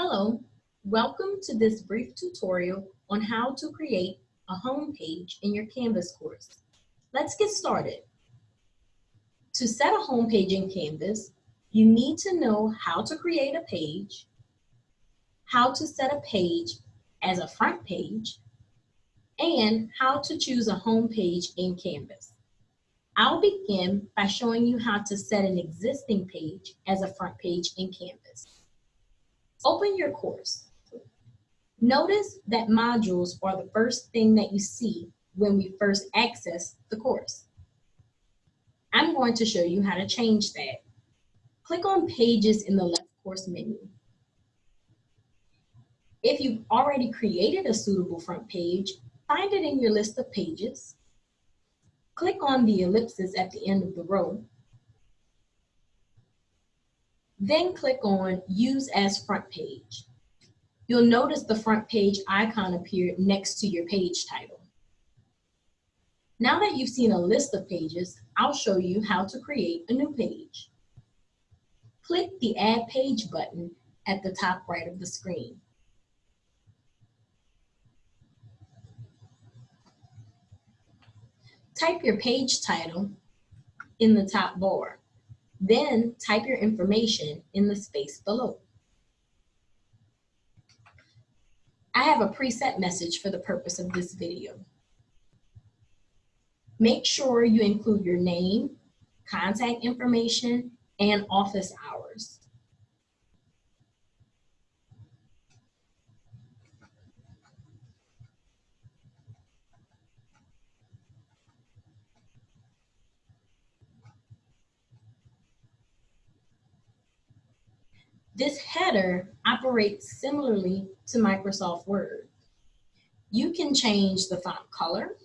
Hello, welcome to this brief tutorial on how to create a home page in your Canvas course. Let's get started. To set a home page in Canvas, you need to know how to create a page, how to set a page as a front page, and how to choose a home page in Canvas. I'll begin by showing you how to set an existing page as a front page in Canvas. Open your course. Notice that modules are the first thing that you see when we first access the course. I'm going to show you how to change that. Click on Pages in the left course menu. If you've already created a suitable front page, find it in your list of pages. Click on the ellipsis at the end of the row then click on Use as Front Page. You'll notice the front page icon appear next to your page title. Now that you've seen a list of pages, I'll show you how to create a new page. Click the Add Page button at the top right of the screen. Type your page title in the top bar. Then type your information in the space below. I have a preset message for the purpose of this video. Make sure you include your name, contact information, and office hours. This header operates similarly to Microsoft Word. You can change the font color,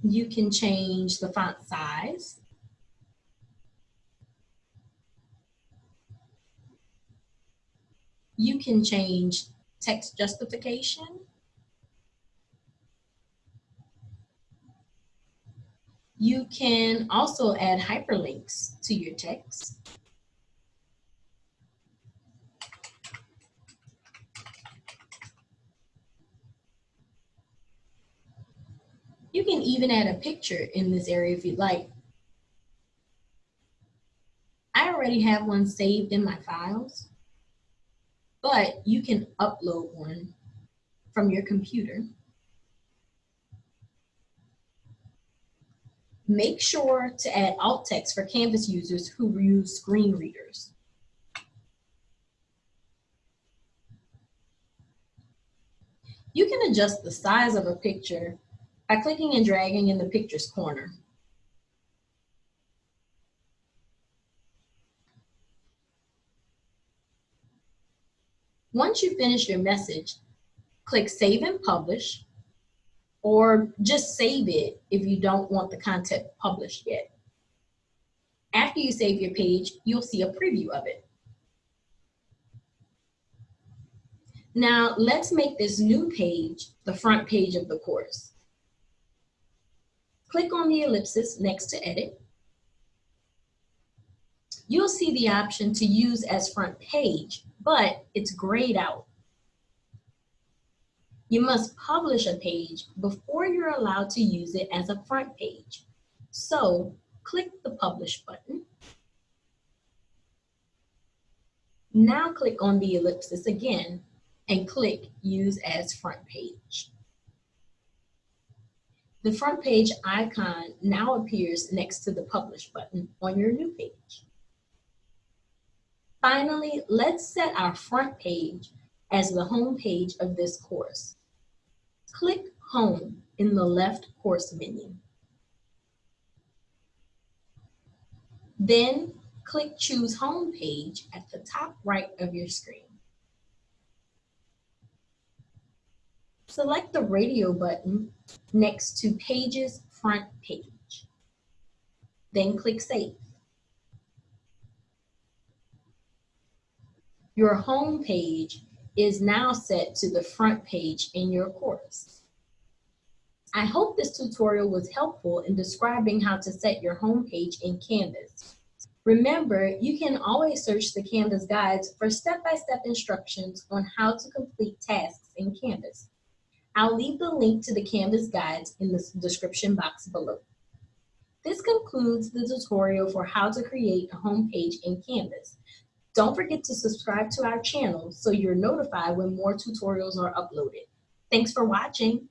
you can change the font size, you can change text justification, You can also add hyperlinks to your text. You can even add a picture in this area if you'd like. I already have one saved in my files, but you can upload one from your computer. Make sure to add alt text for Canvas users who use screen readers. You can adjust the size of a picture by clicking and dragging in the picture's corner. Once you finish your message, click Save and Publish or just save it if you don't want the content published yet. After you save your page, you'll see a preview of it. Now let's make this new page the front page of the course. Click on the ellipsis next to edit. You'll see the option to use as front page, but it's grayed out. You must publish a page before you're allowed to use it as a front page. So click the Publish button. Now click on the ellipsis again and click Use as Front Page. The front page icon now appears next to the Publish button on your new page. Finally, let's set our front page as the home page of this course. Click Home in the left course menu. Then click Choose Home Page at the top right of your screen. Select the radio button next to Pages Front Page. Then click Save. Your home page is now set to the front page in your course. I hope this tutorial was helpful in describing how to set your home page in Canvas. Remember, you can always search the Canvas guides for step-by-step instructions on how to complete tasks in Canvas. I'll leave the link to the Canvas guides in the description box below. This concludes the tutorial for how to create a home page in Canvas. Don't forget to subscribe to our channel so you're notified when more tutorials are uploaded. Thanks for watching.